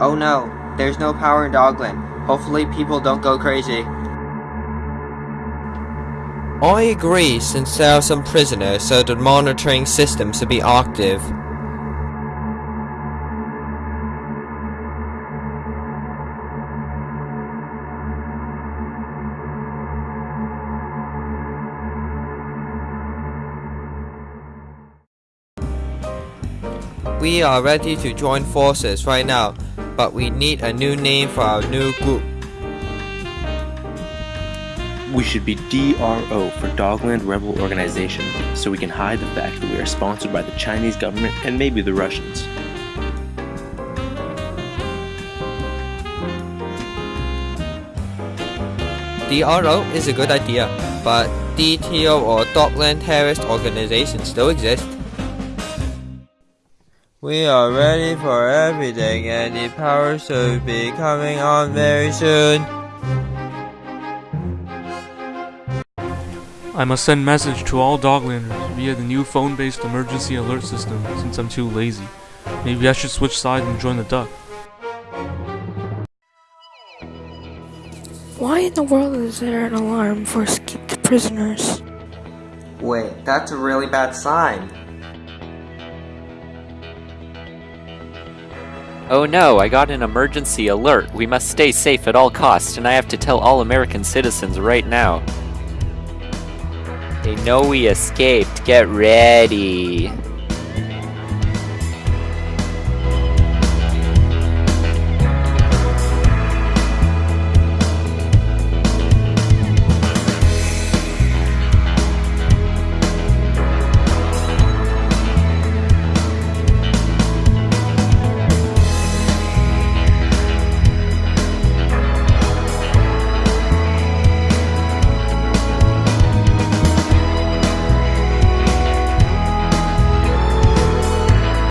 Oh no, there's no power in Dogland. Hopefully people don't go crazy. I agree since there are some prisoners so the monitoring system should be active. We are ready to join forces right now, but we need a new name for our new group. We should be DRO for Dogland Rebel Organization, so we can hide the fact that we are sponsored by the Chinese government and maybe the Russians. DRO is a good idea, but DTO or Dogland Terrorist Organization still exist. We are ready for everything and the power should be coming on very soon. I must send message to all Doglanders via the new phone-based emergency alert system since I'm too lazy. Maybe I should switch sides and join the duck. Why in the world is there an alarm for escaped prisoners? Wait, that's a really bad sign. Oh no, I got an emergency alert. We must stay safe at all costs, and I have to tell all American citizens right now. They know we escaped. Get ready.